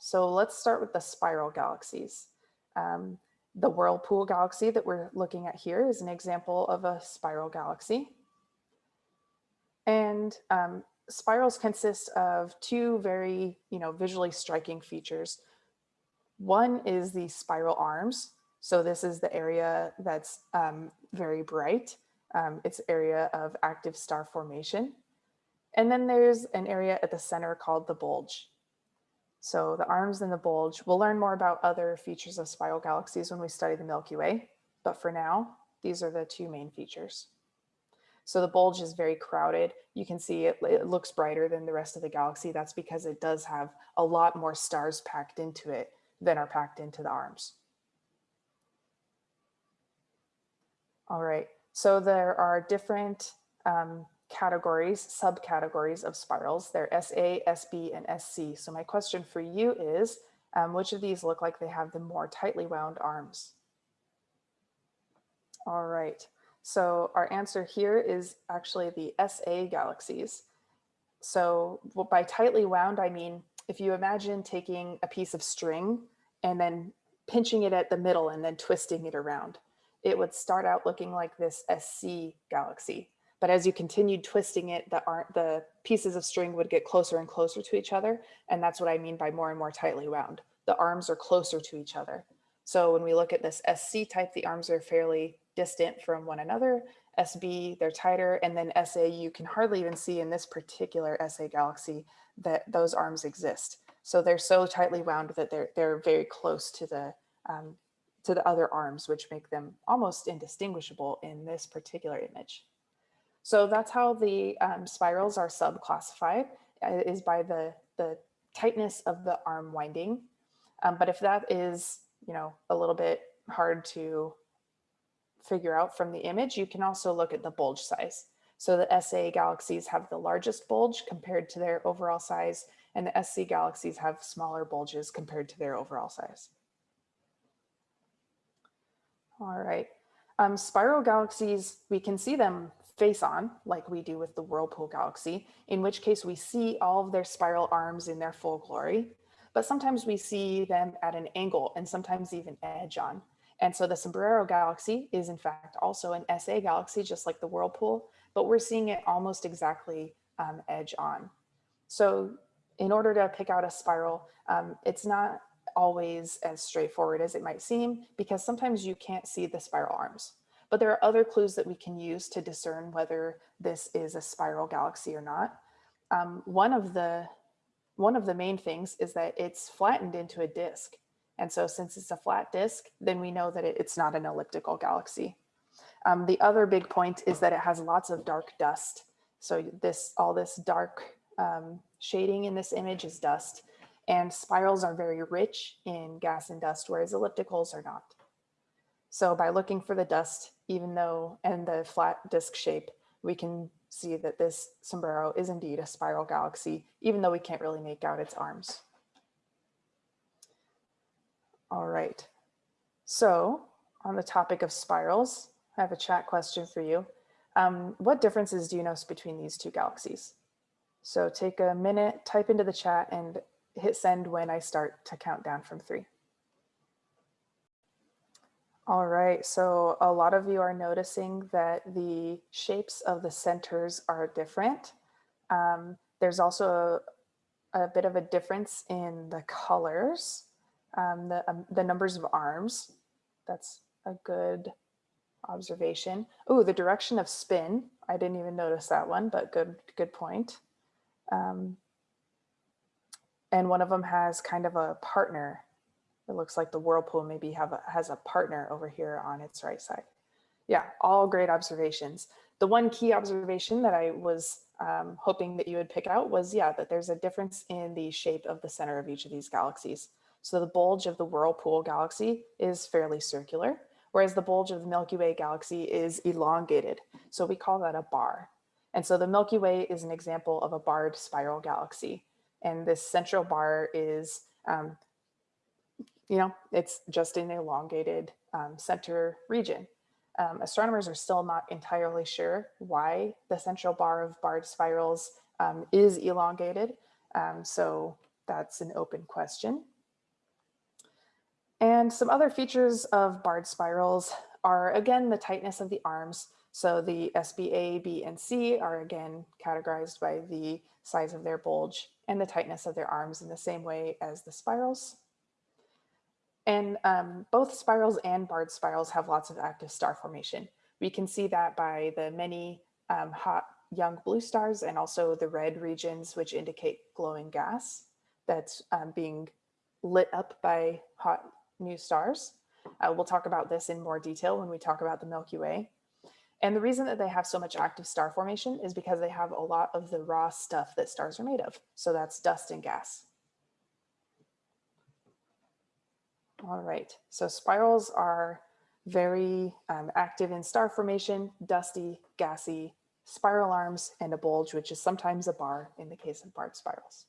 So let's start with the spiral galaxies. Um, the whirlpool galaxy that we're looking at here is an example of a spiral galaxy. And um, spirals consist of two very, you know, visually striking features. One is the spiral arms. So this is the area that's um, very bright. Um, it's area of active star formation. And then there's an area at the center called the bulge. So the arms and the bulge, we'll learn more about other features of spiral galaxies when we study the Milky Way. But for now, these are the two main features. So the bulge is very crowded. You can see it, it looks brighter than the rest of the galaxy. That's because it does have a lot more stars packed into it than are packed into the arms. All right, so there are different um, categories, subcategories of spirals. They're SA, SB, and SC. So my question for you is, um, which of these look like they have the more tightly wound arms? All right, so our answer here is actually the SA galaxies. So by tightly wound, I mean, if you imagine taking a piece of string and then pinching it at the middle and then twisting it around, it would start out looking like this SC galaxy. But as you continued twisting it, the, the pieces of string would get closer and closer to each other. And that's what I mean by more and more tightly wound. The arms are closer to each other. So when we look at this SC type, the arms are fairly distant from one another. SB, they're tighter. And then SA, you can hardly even see in this particular SA galaxy that those arms exist. So they're so tightly wound that they're, they're very close to the, um, to the other arms, which make them almost indistinguishable in this particular image. So that's how the um, spirals are subclassified uh, is by the, the tightness of the arm winding. Um, but if that is, you know, a little bit hard to figure out from the image, you can also look at the bulge size. So the SA galaxies have the largest bulge compared to their overall size, and the SC galaxies have smaller bulges compared to their overall size. All right. Um, spiral galaxies, we can see them face on like we do with the whirlpool galaxy, in which case we see all of their spiral arms in their full glory, but sometimes we see them at an angle and sometimes even edge on. And so the Sombrero galaxy is in fact also an SA galaxy, just like the whirlpool, but we're seeing it almost exactly um, edge on. So in order to pick out a spiral, um, it's not always as straightforward as it might seem because sometimes you can't see the spiral arms. But there are other clues that we can use to discern whether this is a spiral galaxy or not. Um, one of the one of the main things is that it's flattened into a disk. And so since it's a flat disk, then we know that it, it's not an elliptical galaxy. Um, the other big point is that it has lots of dark dust. So this all this dark um, shading in this image is dust and spirals are very rich in gas and dust, whereas ellipticals are not. So by looking for the dust, even though, and the flat disk shape, we can see that this sombrero is indeed a spiral galaxy, even though we can't really make out its arms. All right. So on the topic of spirals, I have a chat question for you. Um, what differences do you notice between these two galaxies? So take a minute, type into the chat and hit send when I start to count down from three. All right, so a lot of you are noticing that the shapes of the centers are different. Um, there's also a, a, bit of a difference in the colors, um, the, um, the numbers of arms. That's a good observation. Oh, the direction of spin. I didn't even notice that one, but good, good point. Um, and one of them has kind of a partner it looks like the whirlpool maybe have a, has a partner over here on its right side. Yeah, all great observations. The one key observation that I was um, hoping that you would pick out was, yeah, that there's a difference in the shape of the center of each of these galaxies. So the bulge of the whirlpool galaxy is fairly circular, whereas the bulge of the Milky Way galaxy is elongated. So we call that a bar. And so the Milky Way is an example of a barred spiral galaxy. And this central bar is um, you know, it's just an elongated um, center region. Um, astronomers are still not entirely sure why the central bar of barred spirals um, is elongated. Um, so that's an open question. And some other features of barred spirals are, again, the tightness of the arms. So the SBA, B, and C are again categorized by the size of their bulge and the tightness of their arms in the same way as the spirals. And um, both spirals and barred spirals have lots of active star formation. We can see that by the many um, hot young blue stars and also the red regions, which indicate glowing gas that's um, being lit up by hot new stars. Uh, we'll talk about this in more detail when we talk about the Milky Way. And the reason that they have so much active star formation is because they have a lot of the raw stuff that stars are made of. So that's dust and gas. All right, so spirals are very um, active in star formation, dusty, gassy, spiral arms, and a bulge, which is sometimes a bar in the case of barred spirals.